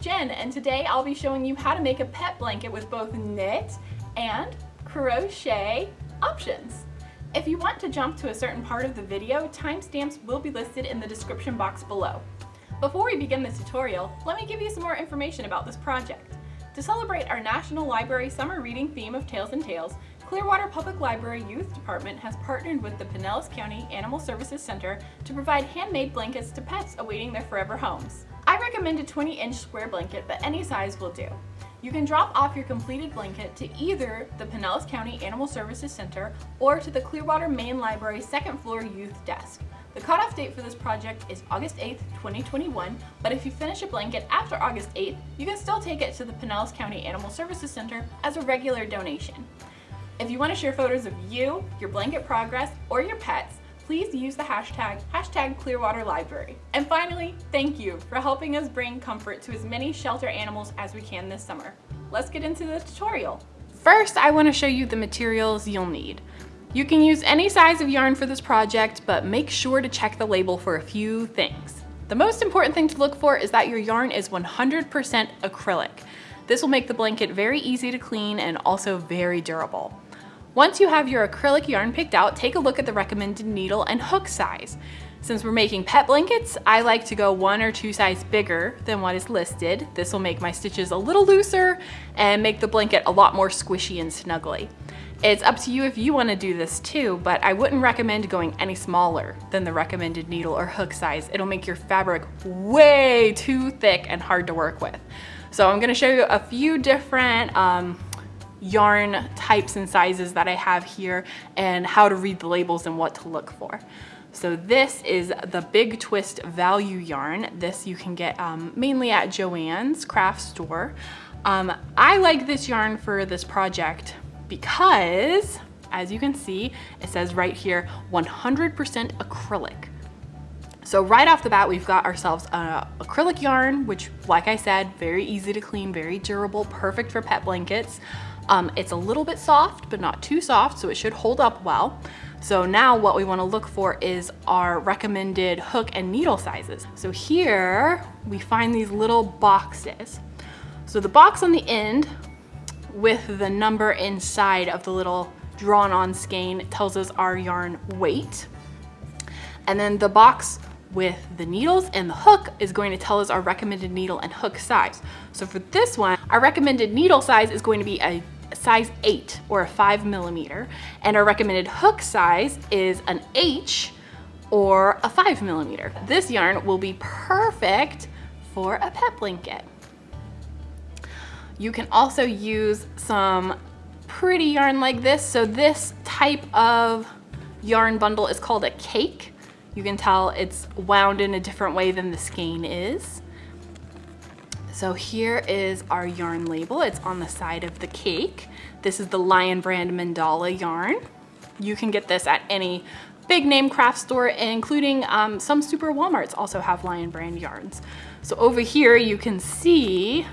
Jen and today I'll be showing you how to make a pet blanket with both knit and crochet options. If you want to jump to a certain part of the video, timestamps will be listed in the description box below. Before we begin this tutorial, let me give you some more information about this project. To celebrate our National Library Summer Reading theme of Tails and Tales, Clearwater Public Library Youth Department has partnered with the Pinellas County Animal Services Center to provide handmade blankets to pets awaiting their forever homes. I recommend a 20 inch square blanket, but any size will do. You can drop off your completed blanket to either the Pinellas County Animal Services Center or to the Clearwater Main Library second floor youth desk. The cutoff date for this project is August 8th, 2021, but if you finish a blanket after August 8th, you can still take it to the Pinellas County Animal Services Center as a regular donation. If you want to share photos of you, your blanket progress, or your pets, please use the hashtag, hashtag Clearwater Library. And finally, thank you for helping us bring comfort to as many shelter animals as we can this summer. Let's get into the tutorial. First, I want to show you the materials you'll need. You can use any size of yarn for this project, but make sure to check the label for a few things. The most important thing to look for is that your yarn is 100% acrylic. This will make the blanket very easy to clean and also very durable. Once you have your acrylic yarn picked out, take a look at the recommended needle and hook size. Since we're making pet blankets, I like to go one or two size bigger than what is listed. This will make my stitches a little looser and make the blanket a lot more squishy and snuggly. It's up to you if you wanna do this too, but I wouldn't recommend going any smaller than the recommended needle or hook size. It'll make your fabric way too thick and hard to work with. So I'm gonna show you a few different um, yarn types and sizes that I have here and how to read the labels and what to look for. So this is the Big Twist Value Yarn. This you can get um, mainly at Joann's craft store. Um, I like this yarn for this project because, as you can see, it says right here, 100% acrylic. So right off the bat, we've got ourselves an acrylic yarn, which like I said, very easy to clean, very durable, perfect for pet blankets. Um, it's a little bit soft, but not too soft, so it should hold up well. So now what we wanna look for is our recommended hook and needle sizes. So here we find these little boxes. So the box on the end with the number inside of the little drawn on skein tells us our yarn weight. And then the box with the needles and the hook is going to tell us our recommended needle and hook size. So for this one, our recommended needle size is going to be a size 8 or a 5 millimeter, and our recommended hook size is an H or a 5 millimeter. This yarn will be perfect for a pet blanket. You can also use some pretty yarn like this. So this type of yarn bundle is called a cake. You can tell it's wound in a different way than the skein is. So here is our yarn label. It's on the side of the cake. This is the Lion Brand Mandala yarn. You can get this at any big name craft store, including um, some super Walmarts also have Lion Brand yarns. So over here you can see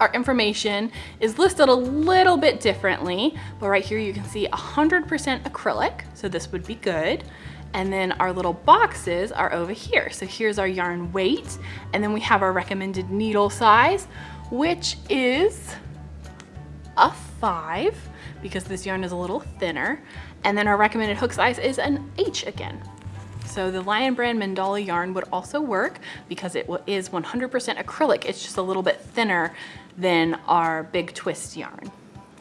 our information is listed a little bit differently, but right here you can see 100% acrylic, so this would be good. And then our little boxes are over here. So here's our yarn weight, and then we have our recommended needle size, which is a five, because this yarn is a little thinner. And then our recommended hook size is an H again. So the Lion Brand Mandala yarn would also work because it is 100% acrylic. It's just a little bit thinner than our Big Twist yarn.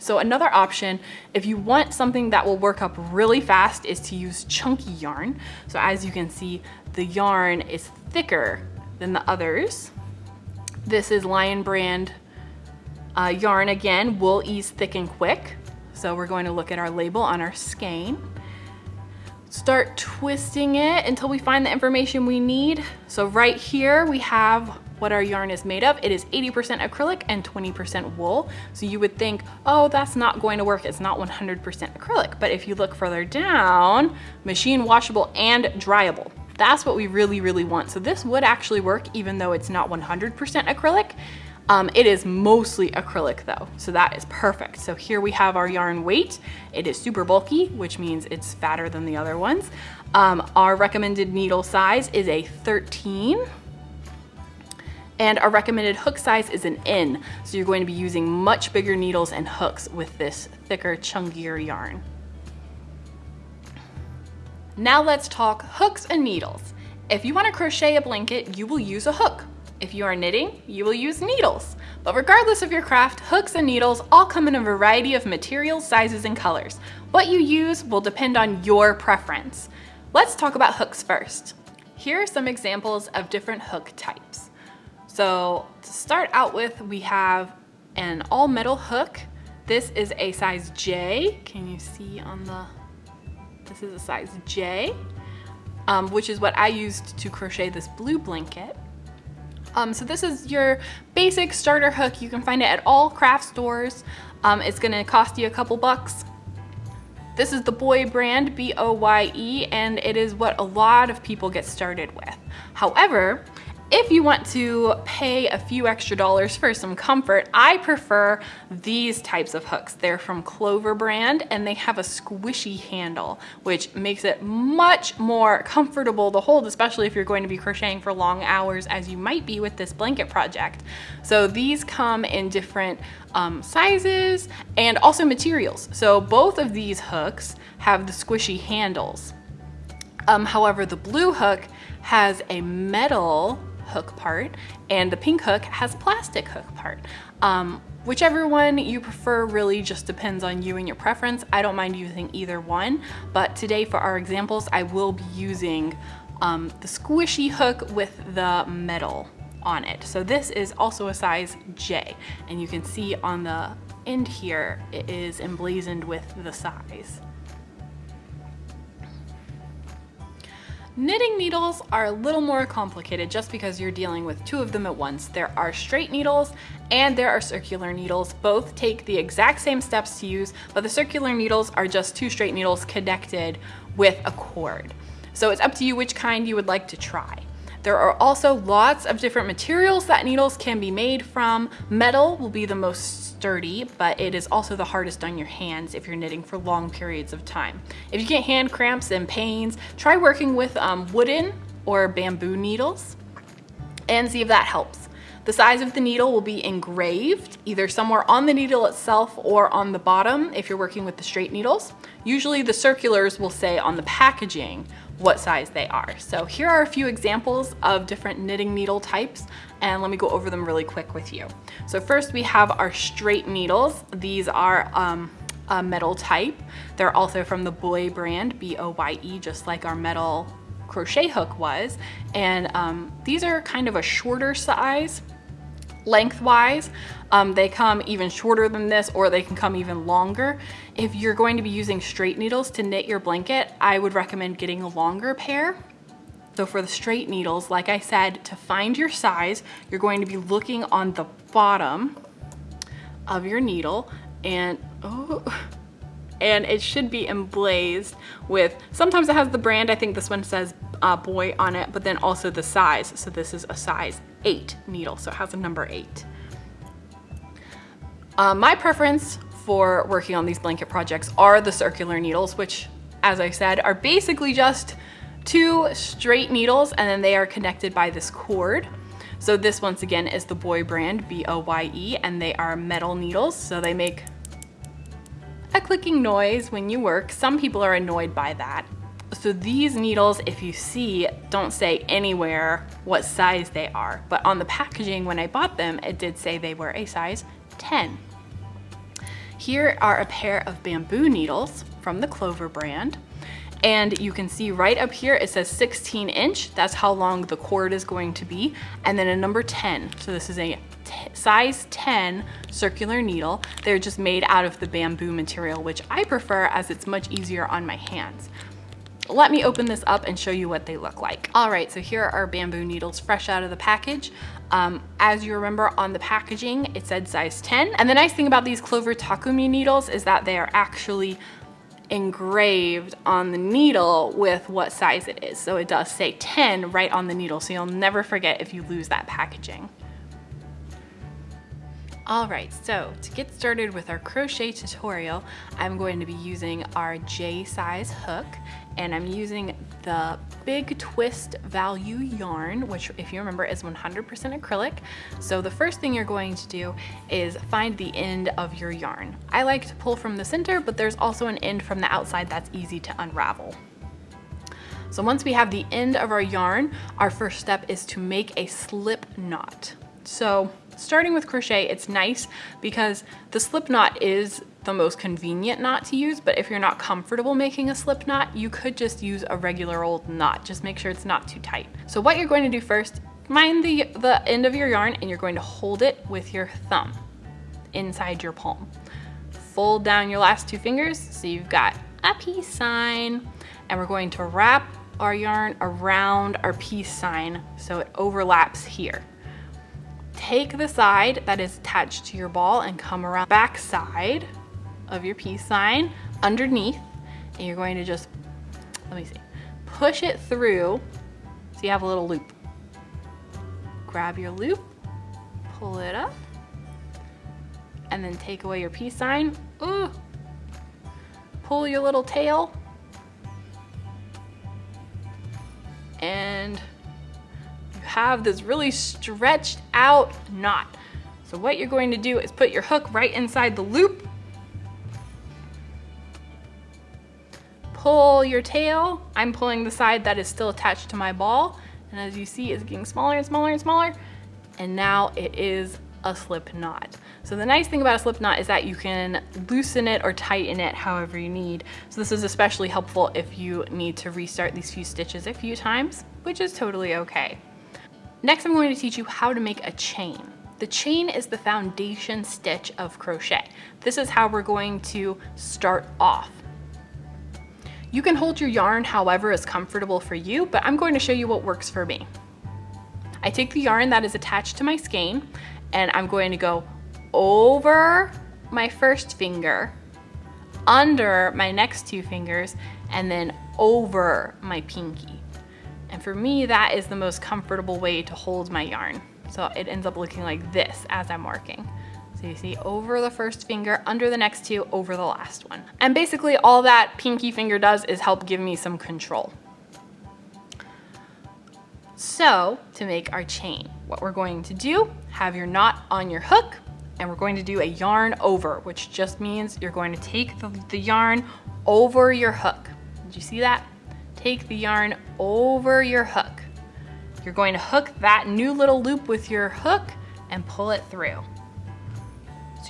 So another option, if you want something that will work up really fast is to use chunky yarn. So as you can see, the yarn is thicker than the others. This is Lion Brand uh, yarn again, wool ease thick and quick. So we're going to look at our label on our skein. Start twisting it until we find the information we need. So right here we have what our yarn is made of. It is 80% acrylic and 20% wool. So you would think, oh, that's not going to work. It's not 100% acrylic. But if you look further down, machine washable and dryable. That's what we really, really want. So this would actually work even though it's not 100% acrylic. Um, it is mostly acrylic though, so that is perfect. So here we have our yarn weight. It is super bulky, which means it's fatter than the other ones. Um, our recommended needle size is a 13 And our recommended hook size is an N, so you're going to be using much bigger needles and hooks with this thicker, chunkier yarn. Now let's talk hooks and needles. If you want to crochet a blanket, you will use a hook. If you are knitting, you will use needles. But regardless of your craft, hooks and needles all come in a variety of materials, sizes, and colors. What you use will depend on your preference. Let's talk about hooks first. Here are some examples of different hook types. So to start out with, we have an all metal hook. This is a size J. Can you see on the, this is a size J, um, which is what I used to crochet this blue blanket. Um, so this is your basic starter hook. You can find it at all craft stores. Um, it's gonna cost you a couple bucks. This is the Boye brand, B-O-Y-E, and it is what a lot of people get started with. However, if you want to pay a few extra dollars for some comfort, I prefer these types of hooks. They're from Clover brand and they have a squishy handle, which makes it much more comfortable to hold, especially if you're going to be crocheting for long hours as you might be with this blanket project. So these come in different um, sizes and also materials. So both of these hooks have the squishy handles. Um, however, the blue hook has a metal hook part and the pink hook has plastic hook part. Um, whichever one you prefer really just depends on you and your preference. I don't mind using either one, but today for our examples, I will be using um, the squishy hook with the metal on it. So this is also a size J, and you can see on the end here, it is emblazoned with the size. Knitting needles are a little more complicated just because you're dealing with two of them at once. There are straight needles and there are circular needles. Both take the exact same steps to use, but the circular needles are just two straight needles connected with a cord. So it's up to you which kind you would like to try. There are also lots of different materials that needles can be made from. Metal will be the most sturdy, but it is also the hardest on your hands if you're knitting for long periods of time. If you get hand cramps and pains, try working with um, wooden or bamboo needles and see if that helps. The size of the needle will be engraved either somewhere on the needle itself or on the bottom if you're working with the straight needles. Usually the circulars will say on the packaging what size they are. So here are a few examples of different knitting needle types and let me go over them really quick with you. So first we have our straight needles. These are um, a metal type. They're also from the Boye brand, B-O-Y-E, just like our metal crochet hook was. And um, these are kind of a shorter size lengthwise. Um, they come even shorter than this or they can come even longer. If you're going to be using straight needles to knit your blanket, I would recommend getting a longer pair. So for the straight needles, like I said, to find your size, you're going to be looking on the bottom of your needle and, oh, and it should be emblazed with, sometimes it has the brand, I think this one says uh, Boye on it, but then also the size. So this is a size eight needle, so it has a number eight. Uh, my preference for working on these blanket projects are the circular needles, which as I said, are basically just two straight needles and then they are connected by this cord. So this once again is the Boye brand, B-O-Y-E, and they are metal needles. So they make a clicking noise when you work. Some people are annoyed by that. So these needles, if you see, don't say anywhere what size they are, but on the packaging when I bought them, it did say they were a size 10. Here are a pair of bamboo needles from the Clover brand. And you can see right up here, it says 16 inch. That's how long the cord is going to be. And then a number 10. So this is a size 10 circular needle. They're just made out of the bamboo material, which I prefer as it's much easier on my hands. Let me open this up and show you what they look like. All right, so here are our bamboo needles fresh out of the package. Um, as you remember on the packaging, it said size 10. And the nice thing about these Clover Takumi needles is that they are actually engraved on the needle with what size it is. So it does say 10 right on the needle, so you'll never forget if you lose that packaging. All right, so to get started with our crochet tutorial, I'm going to be using our J size hook and I'm using the Big Twist Value yarn, which if you remember is 100% acrylic. So the first thing you're going to do is find the end of your yarn. I like to pull from the center, but there's also an end from the outside that's easy to unravel. So once we have the end of our yarn, our first step is to make a slip knot. So starting with crochet, it's nice because the slip knot is the most convenient knot to use, but if you're not comfortable making a slip knot, you could just use a regular old knot. Just make sure it's not too tight. So what you're going to do first, find the, the end of your yarn and you're going to hold it with your thumb inside your palm. Fold down your last two fingers so you've got a peace sign and we're going to wrap our yarn around our peace sign so it overlaps here. Take the side that is attached to your ball and come around back side of your peace sign underneath and you're going to just, let me see, push it through so you have a little loop. Grab your loop, pull it up, and then take away your peace sign. Ooh. Pull your little tail. And you have this really stretched out knot. So what you're going to do is put your hook right inside the loop pull your tail. I'm pulling the side that is still attached to my ball. And as you see, it's getting smaller and smaller and smaller. And now it is a slip knot. So the nice thing about a slip knot is that you can loosen it or tighten it however you need. So this is especially helpful if you need to restart these few stitches a few times, which is totally okay. Next, I'm going to teach you how to make a chain. The chain is the foundation stitch of crochet. This is how we're going to start off. You can hold your yarn however is comfortable for you, but I'm going to show you what works for me. I take the yarn that is attached to my skein and I'm going to go over my first finger, under my next two fingers, and then over my pinky. And for me, that is the most comfortable way to hold my yarn. So it ends up looking like this as I'm working. So you see over the first finger, under the next two, over the last one. And basically all that pinky finger does is help give me some control. So to make our chain, what we're going to do, have your knot on your hook and we're going to do a yarn over, which just means you're going to take the, the yarn over your hook. Did you see that? Take the yarn over your hook. You're going to hook that new little loop with your hook and pull it through.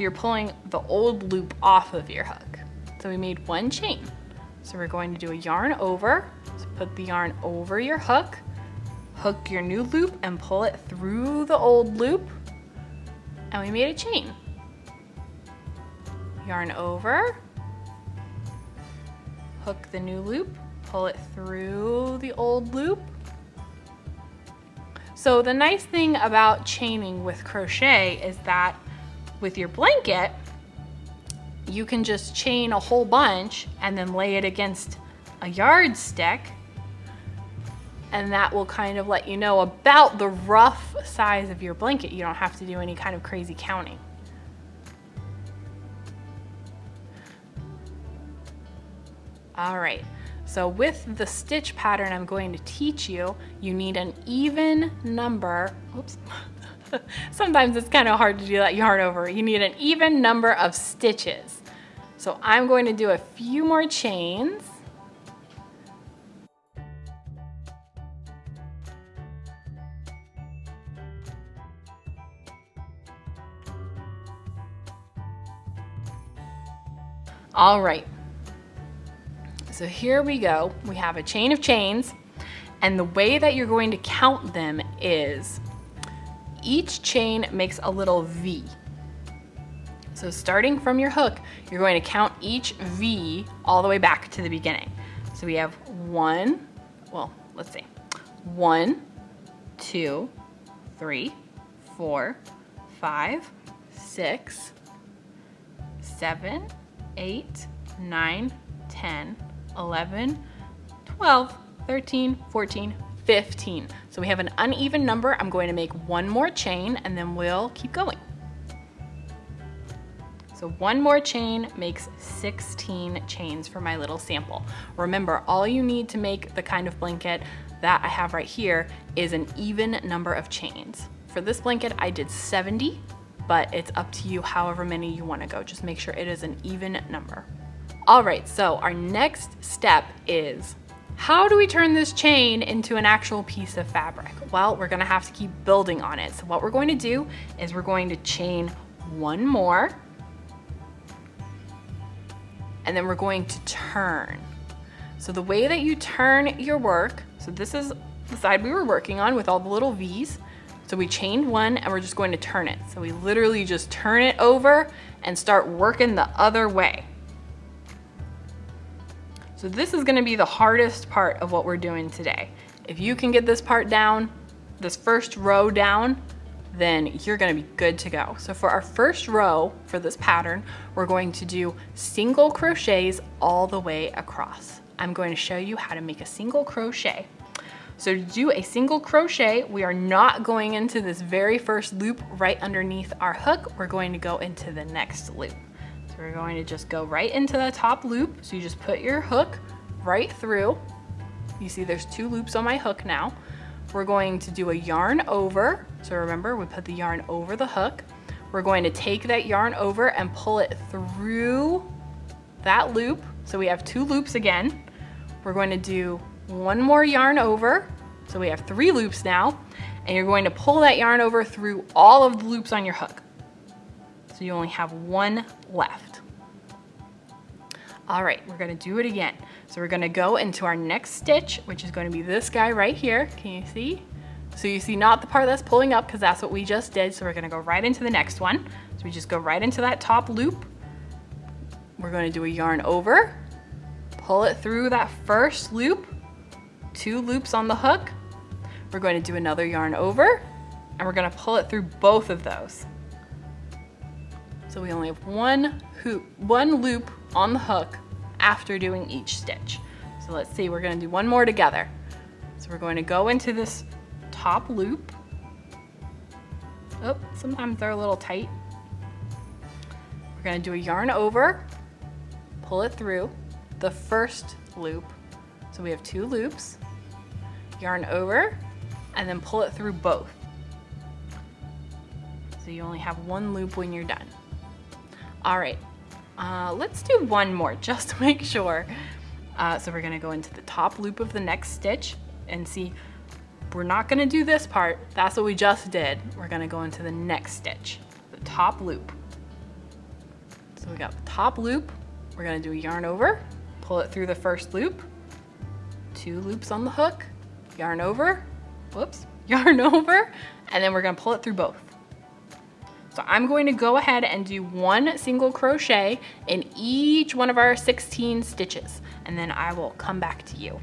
You're pulling the old loop off of your hook. So we made one chain. So we're going to do a yarn over. So put the yarn over your hook, hook your new loop and pull it through the old loop. And we made a chain. Yarn over, hook the new loop, pull it through the old loop. So the nice thing about chaining with crochet is that with your blanket, you can just chain a whole bunch and then lay it against a yardstick and that will kind of let you know about the rough size of your blanket. You don't have to do any kind of crazy counting. All right, so with the stitch pattern I'm going to teach you, you need an even number, oops, Sometimes it's kind of hard to do that yarn over. You need an even number of stitches. So I'm going to do a few more chains. All right, so here we go. We have a chain of chains and the way that you're going to count them is each chain makes a little V. So starting from your hook, you're going to count each V all the way back to the beginning. So we have one, well, let's see, one, two, three, four, five, six, seven, eight, nine, 10, 11, 12, 13, 14, 15. So we have an uneven number. I'm going to make one more chain and then we'll keep going. So one more chain makes 16 chains for my little sample. Remember, all you need to make the kind of blanket that I have right here is an even number of chains. For this blanket, I did 70, but it's up to you however many you wanna go. Just make sure it is an even number. All right, so our next step is how do we turn this chain into an actual piece of fabric? Well, we're gonna have to keep building on it. So what we're going to do is we're going to chain one more, and then we're going to turn. So the way that you turn your work, so this is the side we were working on with all the little V's. So we chained one and we're just going to turn it. So we literally just turn it over and start working the other way. So this is gonna be the hardest part of what we're doing today. If you can get this part down, this first row down, then you're gonna be good to go. So for our first row for this pattern, we're going to do single crochets all the way across. I'm going to show you how to make a single crochet. So to do a single crochet, we are not going into this very first loop right underneath our hook. We're going to go into the next loop. We're going to just go right into the top loop. So you just put your hook right through. You see there's two loops on my hook now. We're going to do a yarn over. So remember, we put the yarn over the hook. We're going to take that yarn over and pull it through that loop. So we have two loops again. We're going to do one more yarn over. So we have three loops now. And you're going to pull that yarn over through all of the loops on your hook. So you only have one left. All right, we're gonna do it again. So we're gonna go into our next stitch, which is gonna be this guy right here. Can you see? So you see not the part that's pulling up because that's what we just did. So we're gonna go right into the next one. So we just go right into that top loop. We're gonna do a yarn over, pull it through that first loop, two loops on the hook. We're going to do another yarn over and we're gonna pull it through both of those. So we only have one hoop, one loop on the hook after doing each stitch. So let's see, we're gonna do one more together. So we're going to go into this top loop. Oh, sometimes they're a little tight. We're gonna do a yarn over, pull it through the first loop. So we have two loops, yarn over, and then pull it through both. So you only have one loop when you're done. All right, uh, let's do one more just to make sure. Uh, so we're gonna go into the top loop of the next stitch and see, we're not gonna do this part. That's what we just did. We're gonna go into the next stitch, the top loop. So we got the top loop. We're gonna do a yarn over, pull it through the first loop, two loops on the hook, yarn over, whoops, yarn over, and then we're gonna pull it through both. So I'm going to go ahead and do one single crochet in each one of our 16 stitches, and then I will come back to you.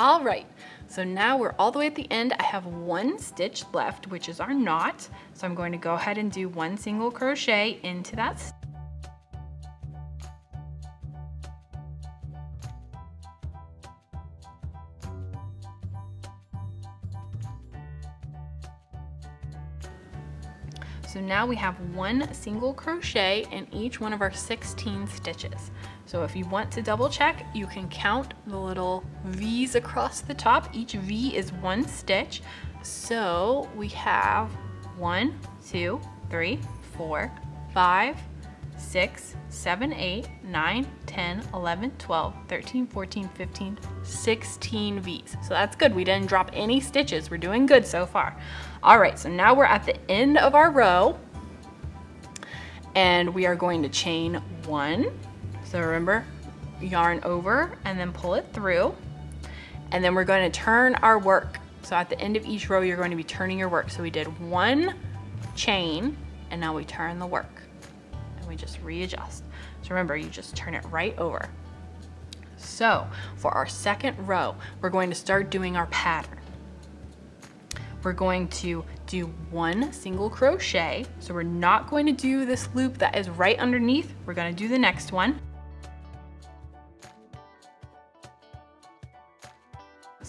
All right, so now we're all the way at the end. I have one stitch left, which is our knot. So I'm going to go ahead and do one single crochet into that So now we have one single crochet in each one of our 16 stitches. So if you want to double check, you can count the little V's across the top. Each V is one stitch. So we have one, two, three, four, five, 6, 7, 8, 9, 10, 11, 12, 13, 14, 15, 16 V's. So that's good. We didn't drop any stitches. We're doing good so far. All right, so now we're at the end of our row and we are going to chain one. So remember, yarn over and then pull it through. And then we're going to turn our work. So at the end of each row, you're going to be turning your work. So we did one chain and now we turn the work and we just readjust. So remember, you just turn it right over. So for our second row, we're going to start doing our pattern. We're going to do one single crochet. So we're not going to do this loop that is right underneath. We're gonna do the next one.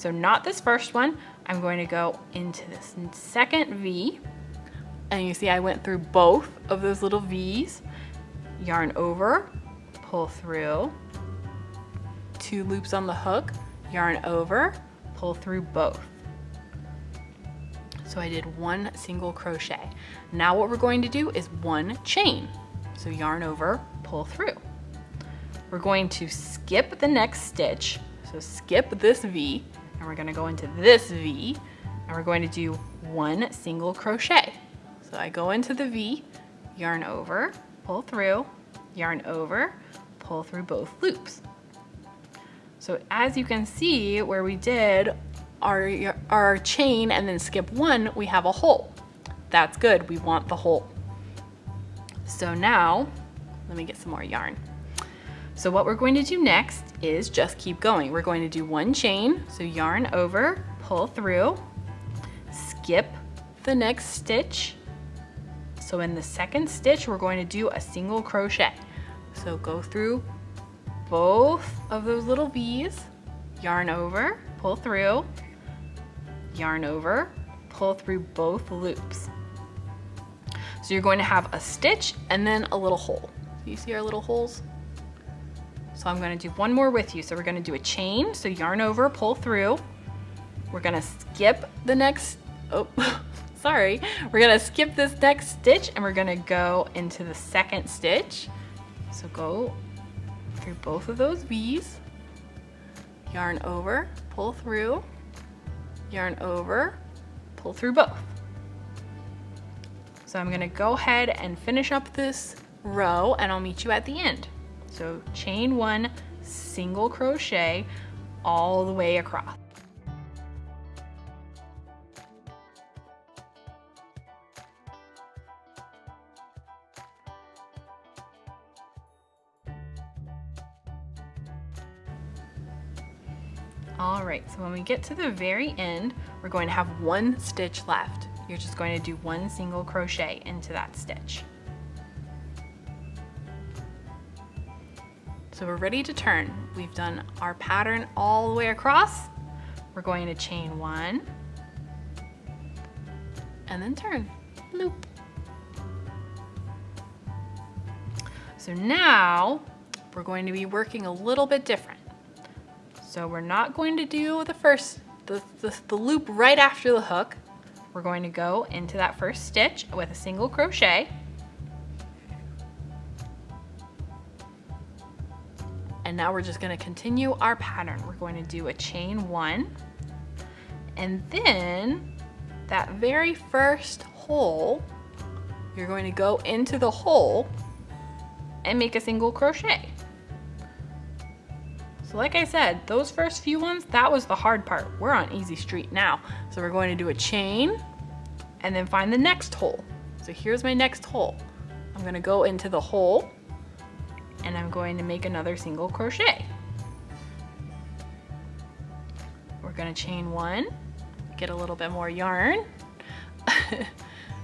So not this first one. I'm going to go into this second V. And you see I went through both of those little V's. Yarn over, pull through, two loops on the hook, yarn over, pull through both. So I did one single crochet. Now what we're going to do is one chain. So yarn over, pull through. We're going to skip the next stitch. So skip this V and we're gonna go into this V and we're going to do one single crochet. So I go into the V, yarn over, pull through, yarn over, pull through both loops. So as you can see where we did our, our chain and then skip one, we have a hole. That's good, we want the hole. So now, let me get some more yarn. So what we're going to do next is just keep going. We're going to do one chain, so yarn over, pull through, skip the next stitch. So in the second stitch, we're going to do a single crochet. So go through both of those little V's, yarn over, pull through, yarn over, pull through both loops. So you're going to have a stitch and then a little hole. You see our little holes? So I'm gonna do one more with you. So we're gonna do a chain, so yarn over, pull through. We're gonna skip the next, oh, sorry. We're gonna skip this next stitch and we're gonna go into the second stitch. So go through both of those V's, yarn over, pull through, yarn over, pull through both. So I'm gonna go ahead and finish up this row and I'll meet you at the end. So chain one, single crochet all the way across. All right, so when we get to the very end, we're going to have one stitch left. You're just going to do one single crochet into that stitch. So we're ready to turn. We've done our pattern all the way across. We're going to chain one and then turn, loop. So now we're going to be working a little bit different. So we're not going to do the first, the, the, the loop right after the hook. We're going to go into that first stitch with a single crochet. And now we're just gonna continue our pattern. We're going to do a chain one, and then that very first hole, you're going to go into the hole and make a single crochet. So like I said, those first few ones, that was the hard part. We're on easy street now. So we're going to do a chain and then find the next hole. So here's my next hole. I'm gonna go into the hole and I'm going to make another single crochet. We're gonna chain one, get a little bit more yarn.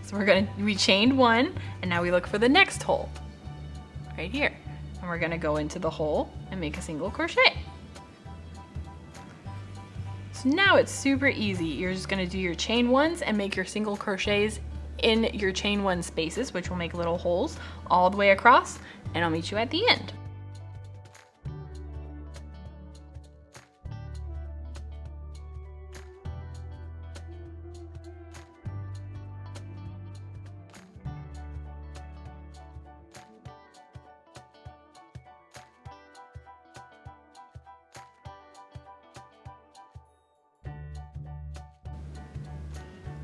so we're gonna, we chained one and now we look for the next hole right here. And we're gonna go into the hole and make a single crochet. So now it's super easy. You're just gonna do your chain ones and make your single crochets in your chain one spaces, which will make little holes all the way across, and I'll meet you at the end.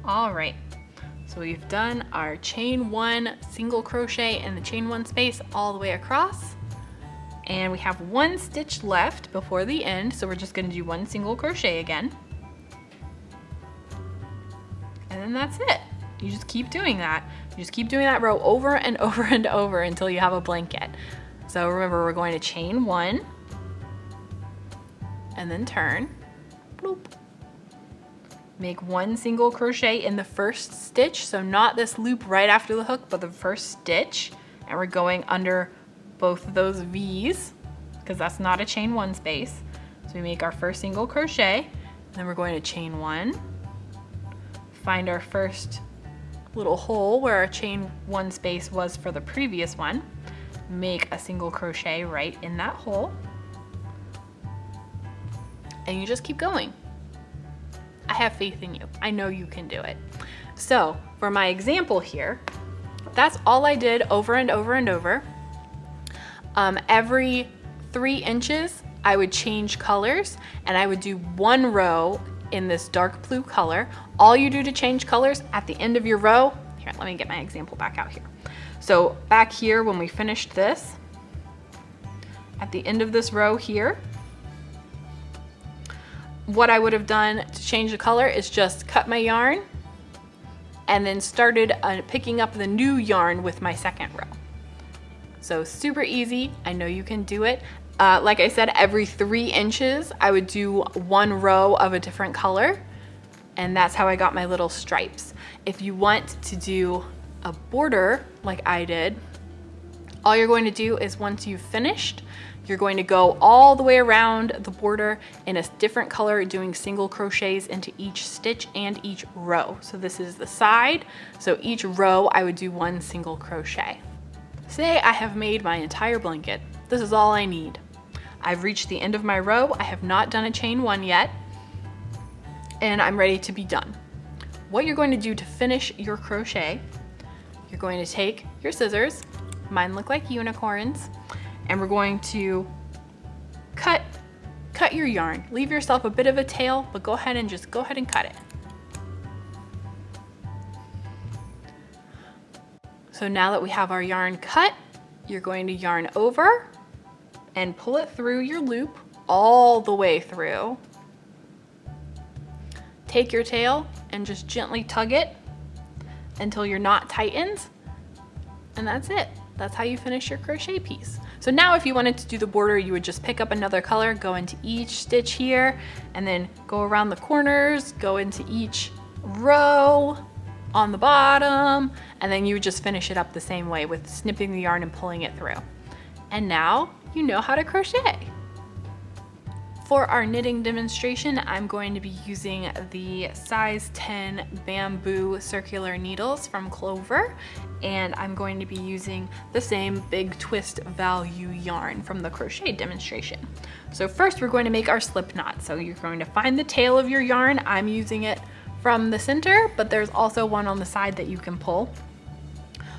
All right, so we've done our chain one single crochet in the chain one space all the way across. And we have one stitch left before the end, so we're just gonna do one single crochet again. And then that's it. You just keep doing that. You just keep doing that row over and over and over until you have a blanket. So remember, we're going to chain one, and then turn. Bloop. Make one single crochet in the first stitch, so not this loop right after the hook, but the first stitch. And we're going under both of those V's, because that's not a chain one space. So we make our first single crochet, then we're going to chain one, find our first little hole where our chain one space was for the previous one, make a single crochet right in that hole, and you just keep going. I have faith in you. I know you can do it. So for my example here, that's all I did over and over and over. Um, every three inches, I would change colors and I would do one row in this dark blue color. All you do to change colors at the end of your row, here, let me get my example back out here. So back here, when we finished this, at the end of this row here, what I would have done to change the color is just cut my yarn and then started uh, picking up the new yarn with my second row. So super easy, I know you can do it. Uh, like I said, every three inches, I would do one row of a different color and that's how I got my little stripes. If you want to do a border like I did, all you're going to do is once you've finished, you're going to go all the way around the border in a different color doing single crochets into each stitch and each row. So this is the side. So each row I would do one single crochet. Say I have made my entire blanket. This is all I need. I've reached the end of my row. I have not done a chain one yet and I'm ready to be done. What you're going to do to finish your crochet, you're going to take your scissors, mine look like unicorns, and we're going to cut, cut your yarn. Leave yourself a bit of a tail, but go ahead and just go ahead and cut it. So now that we have our yarn cut, you're going to yarn over and pull it through your loop all the way through. Take your tail and just gently tug it until your knot tightens. And that's it. That's how you finish your crochet piece. So now if you wanted to do the border, you would just pick up another color, go into each stitch here, and then go around the corners, go into each row on the bottom, and then you would just finish it up the same way with snipping the yarn and pulling it through. And now you know how to crochet. For our knitting demonstration, I'm going to be using the size 10 bamboo circular needles from Clover, and I'm going to be using the same big twist value yarn from the crochet demonstration. So first we're going to make our slip knot. So you're going to find the tail of your yarn. I'm using it from the center, but there's also one on the side that you can pull.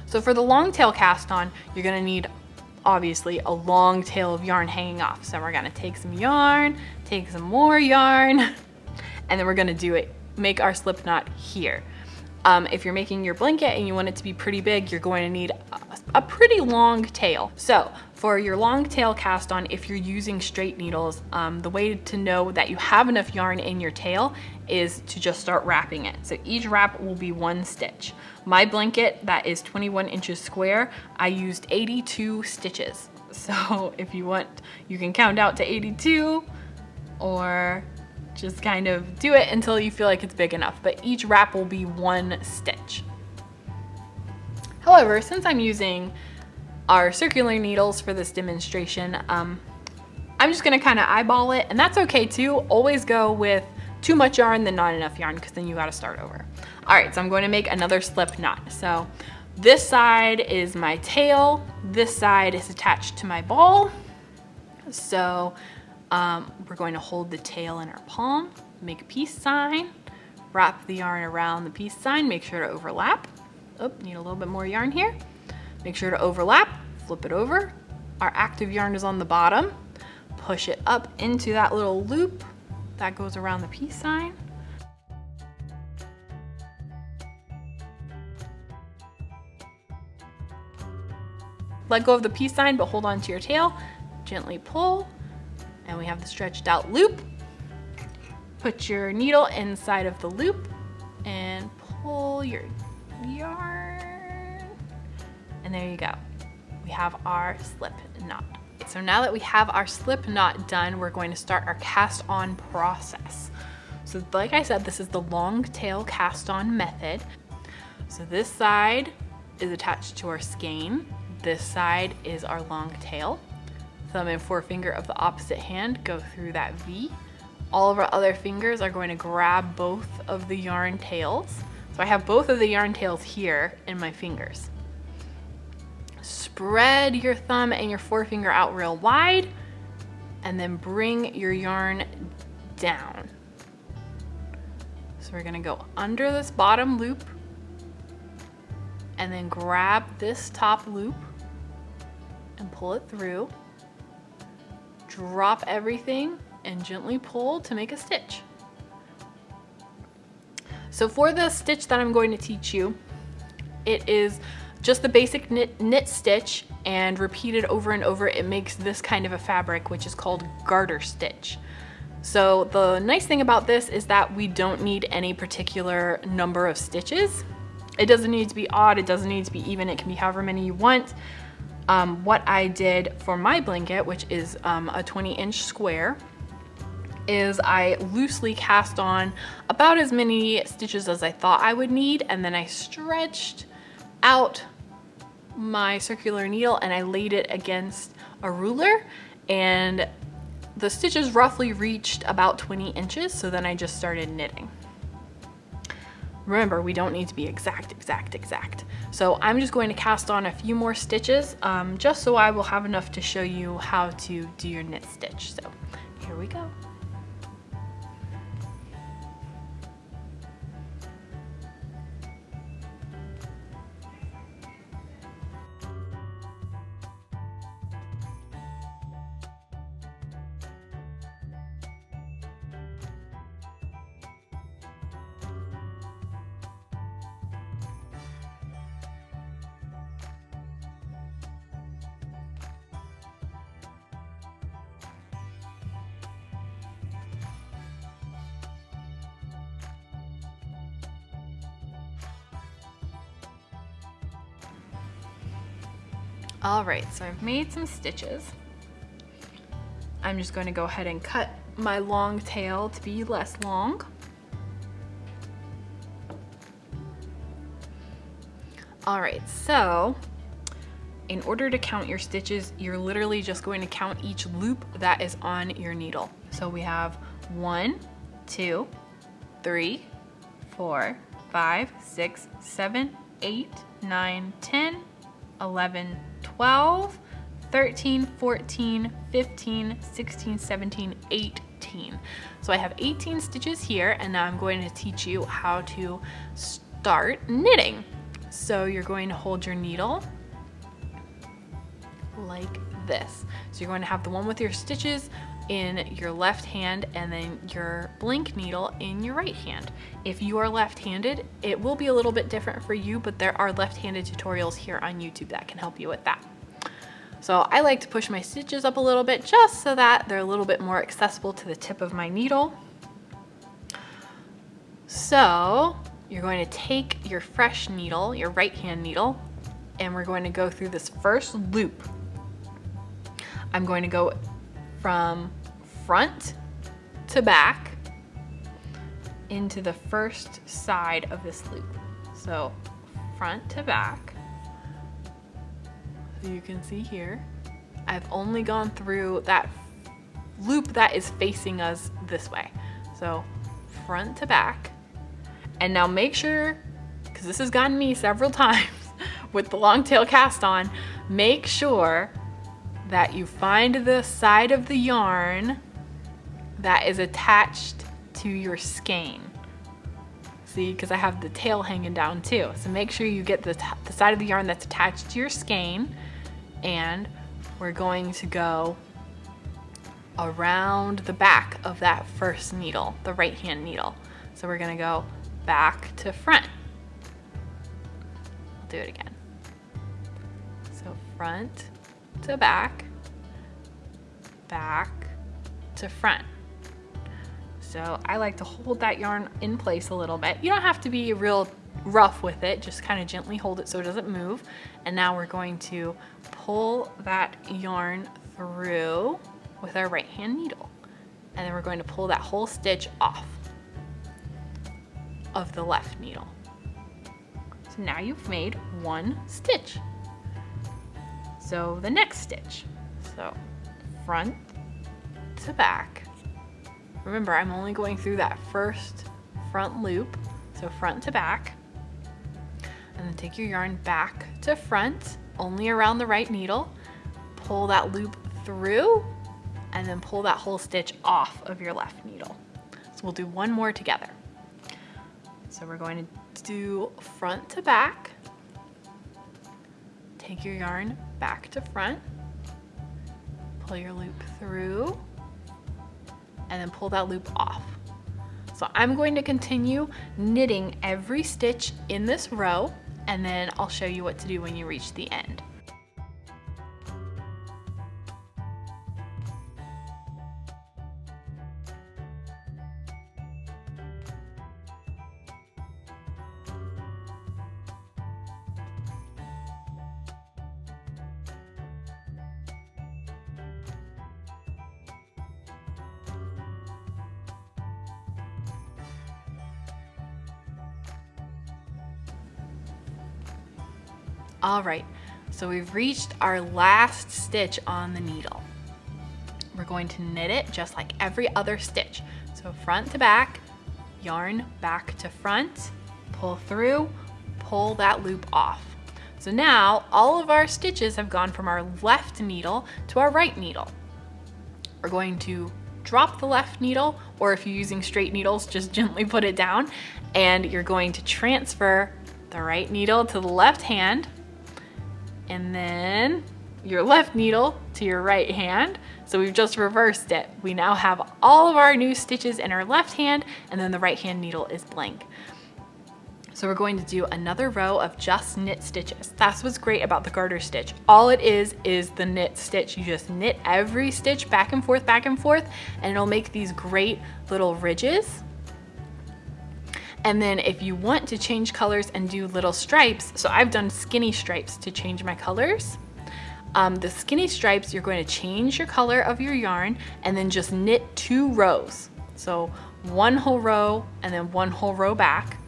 So for the long tail cast on, you're gonna need obviously a long tail of yarn hanging off. So we're gonna take some yarn, take some more yarn, and then we're gonna do it, make our slip knot here. Um, if you're making your blanket and you want it to be pretty big, you're going to need a, a pretty long tail. So for your long tail cast on, if you're using straight needles, um, the way to know that you have enough yarn in your tail is to just start wrapping it. So each wrap will be one stitch. My blanket that is 21 inches square, I used 82 stitches. So if you want, you can count out to 82 or just kind of do it until you feel like it's big enough, but each wrap will be one stitch. However, since I'm using our circular needles for this demonstration, um, I'm just gonna kind of eyeball it, and that's okay too. Always go with too much yarn than not enough yarn, because then you gotta start over. All right, so I'm going to make another slip knot. So this side is my tail, this side is attached to my ball. So um, we're going to hold the tail in our palm, make a peace sign, wrap the yarn around the peace sign, make sure to overlap. Oh, need a little bit more yarn here. Make sure to overlap, flip it over. Our active yarn is on the bottom. Push it up into that little loop that goes around the peace sign. Let go of the peace sign, but hold on to your tail. Gently pull, and we have the stretched out loop. Put your needle inside of the loop and pull your yarn. And there you go. We have our slip knot. So now that we have our slip knot done, we're going to start our cast on process. So like I said, this is the long tail cast on method. So this side is attached to our skein. This side is our long tail. Thumb and forefinger of the opposite hand go through that V. All of our other fingers are going to grab both of the yarn tails. So I have both of the yarn tails here in my fingers. Spread your thumb and your forefinger out real wide and then bring your yarn down. So we're gonna go under this bottom loop and then grab this top loop and pull it through. Drop everything and gently pull to make a stitch. So for the stitch that I'm going to teach you, it is just the basic knit, knit stitch and repeated over and over, it makes this kind of a fabric, which is called garter stitch. So the nice thing about this is that we don't need any particular number of stitches. It doesn't need to be odd, it doesn't need to be even, it can be however many you want. Um, what I did for my blanket, which is um, a 20 inch square, is I loosely cast on about as many stitches as I thought I would need and then I stretched out my circular needle and I laid it against a ruler and the stitches roughly reached about 20 inches so then I just started knitting. Remember, we don't need to be exact, exact, exact. So I'm just going to cast on a few more stitches um, just so I will have enough to show you how to do your knit stitch. So here we go. All right, so I've made some stitches. I'm just going to go ahead and cut my long tail to be less long. All right, so in order to count your stitches, you're literally just going to count each loop that is on your needle. So we have one, two, three, four, five, six, seven, eight, nine, 10, 11, 12, 13, 14, 15, 16, 17, 18. So I have 18 stitches here and now I'm going to teach you how to start knitting. So you're going to hold your needle like this. So you're going to have the one with your stitches in your left hand and then your blank needle in your right hand. If you are left-handed, it will be a little bit different for you, but there are left-handed tutorials here on YouTube that can help you with that. So I like to push my stitches up a little bit just so that they're a little bit more accessible to the tip of my needle. So you're going to take your fresh needle, your right hand needle, and we're going to go through this first loop. I'm going to go from front to back into the first side of this loop. So front to back. So you can see here, I've only gone through that loop that is facing us this way. So front to back. And now make sure, because this has gotten me several times with the long tail cast on, make sure that you find the side of the yarn that is attached to your skein. See, because I have the tail hanging down too. So make sure you get the, the side of the yarn that's attached to your skein and we're going to go around the back of that first needle, the right hand needle. So we're gonna go back to front. I'll do it again. So front to back, back to front. So I like to hold that yarn in place a little bit. You don't have to be real rough with it, just kind of gently hold it so it doesn't move. And now we're going to pull that yarn through with our right hand needle. And then we're going to pull that whole stitch off of the left needle. So now you've made one stitch. So the next stitch, so front to back. Remember, I'm only going through that first front loop, so front to back. And then take your yarn back to front, only around the right needle. Pull that loop through, and then pull that whole stitch off of your left needle. So we'll do one more together. So we're going to do front to back. Take your yarn back to front. Pull your loop through and then pull that loop off. So I'm going to continue knitting every stitch in this row and then I'll show you what to do when you reach the end. So we've reached our last stitch on the needle. We're going to knit it just like every other stitch. So front to back, yarn back to front, pull through, pull that loop off. So now all of our stitches have gone from our left needle to our right needle. We're going to drop the left needle, or if you're using straight needles, just gently put it down, and you're going to transfer the right needle to the left hand, and then your left needle to your right hand. So we've just reversed it. We now have all of our new stitches in our left hand and then the right hand needle is blank. So we're going to do another row of just knit stitches. That's what's great about the garter stitch. All it is, is the knit stitch. You just knit every stitch back and forth, back and forth, and it'll make these great little ridges and then if you want to change colors and do little stripes, so I've done skinny stripes to change my colors. Um, the skinny stripes, you're going to change your color of your yarn and then just knit two rows. So one whole row and then one whole row back.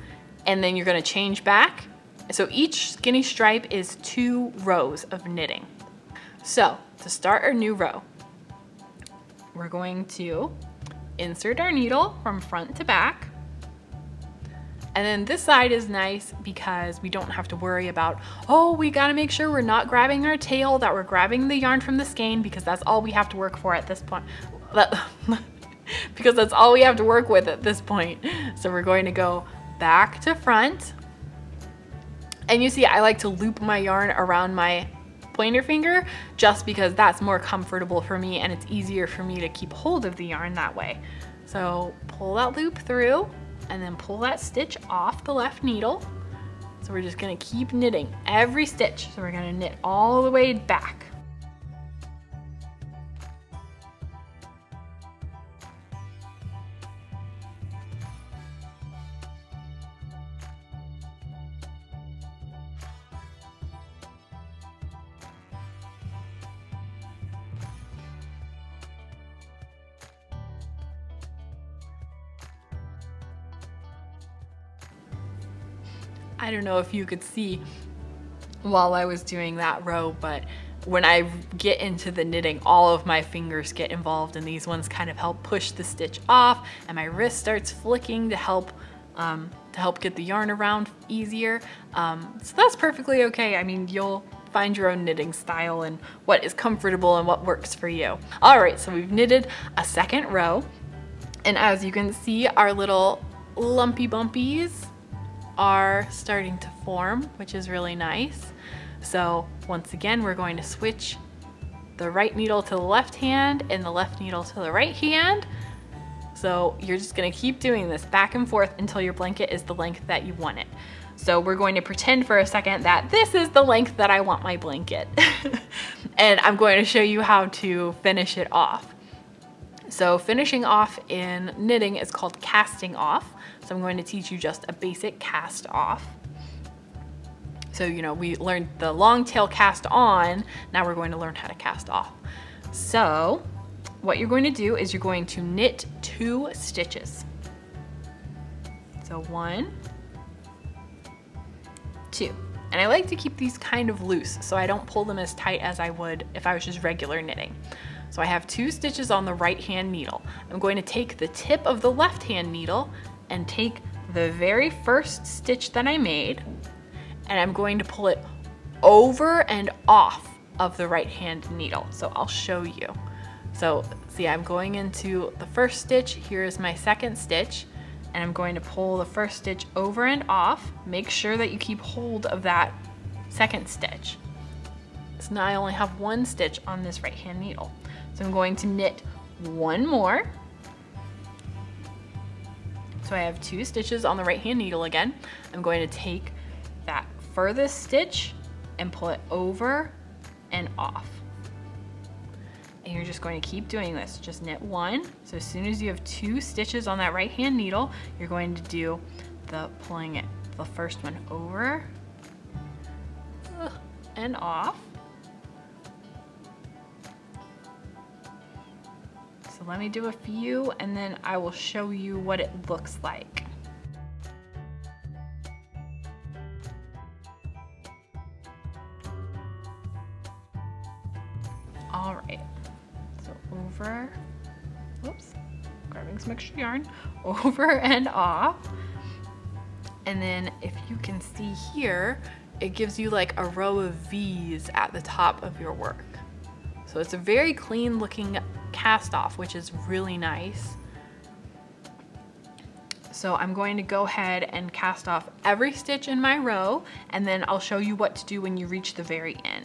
And then you're gonna change back. So each skinny stripe is two rows of knitting. So to start our new row, we're going to insert our needle from front to back and then this side is nice because we don't have to worry about, oh, we gotta make sure we're not grabbing our tail, that we're grabbing the yarn from the skein because that's all we have to work for at this point. because that's all we have to work with at this point. So we're going to go back to front. And you see, I like to loop my yarn around my pointer finger just because that's more comfortable for me and it's easier for me to keep hold of the yarn that way. So pull that loop through and then pull that stitch off the left needle. So we're just gonna keep knitting every stitch. So we're gonna knit all the way back. I don't know if you could see while I was doing that row, but when I get into the knitting, all of my fingers get involved and these ones kind of help push the stitch off and my wrist starts flicking to help um, to help get the yarn around easier. Um, so that's perfectly okay. I mean, you'll find your own knitting style and what is comfortable and what works for you. All right, so we've knitted a second row. And as you can see, our little lumpy bumpies are starting to form, which is really nice. So once again, we're going to switch the right needle to the left hand and the left needle to the right hand. So you're just gonna keep doing this back and forth until your blanket is the length that you want it. So we're going to pretend for a second that this is the length that I want my blanket. and I'm going to show you how to finish it off. So finishing off in knitting is called casting off. So I'm going to teach you just a basic cast off. So, you know, we learned the long tail cast on, now we're going to learn how to cast off. So what you're going to do is you're going to knit two stitches. So one, two. And I like to keep these kind of loose so I don't pull them as tight as I would if I was just regular knitting. So I have two stitches on the right hand needle. I'm going to take the tip of the left hand needle and take the very first stitch that I made and I'm going to pull it over and off of the right hand needle. So I'll show you. So see, I'm going into the first stitch. Here is my second stitch and I'm going to pull the first stitch over and off. Make sure that you keep hold of that second stitch. So now I only have one stitch on this right hand needle. So I'm going to knit one more. So I have two stitches on the right hand needle again. I'm going to take that furthest stitch and pull it over and off. And you're just going to keep doing this. Just knit one. So as soon as you have two stitches on that right hand needle, you're going to do the pulling it, the first one over uh, and off. Let me do a few and then I will show you what it looks like. All right so over, whoops, grabbing some extra yarn, over and off. And then if you can see here, it gives you like a row of V's at the top of your work. So it's a very clean looking cast off, which is really nice. So I'm going to go ahead and cast off every stitch in my row, and then I'll show you what to do when you reach the very end.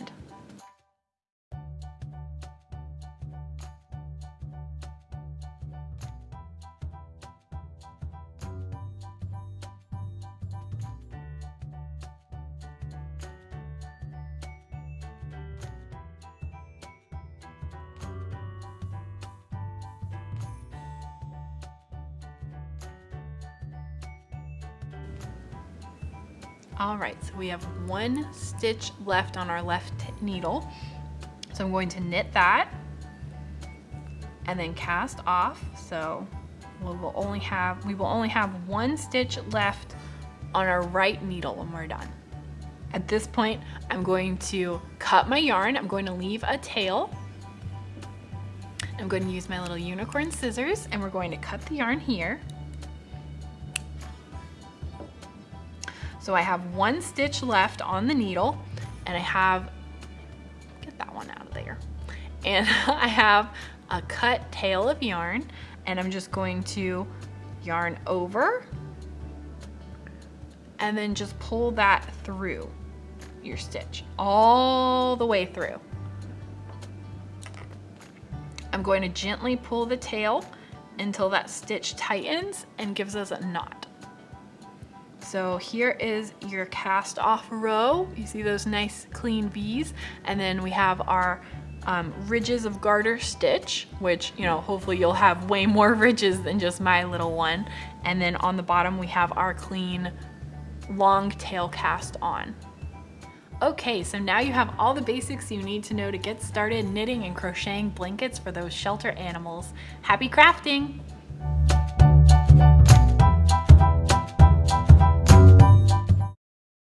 We have one stitch left on our left needle. So I'm going to knit that and then cast off. So we will only have, we will only have one stitch left on our right needle when we're done. At this point, I'm going to cut my yarn. I'm going to leave a tail. I'm going to use my little unicorn scissors and we're going to cut the yarn here. So I have one stitch left on the needle and I have, get that one out of there. And I have a cut tail of yarn and I'm just going to yarn over and then just pull that through your stitch all the way through. I'm going to gently pull the tail until that stitch tightens and gives us a knot. So here is your cast off row. You see those nice clean V's. And then we have our um, ridges of garter stitch, which, you know, hopefully you'll have way more ridges than just my little one. And then on the bottom, we have our clean long tail cast on. Okay, so now you have all the basics you need to know to get started knitting and crocheting blankets for those shelter animals. Happy crafting!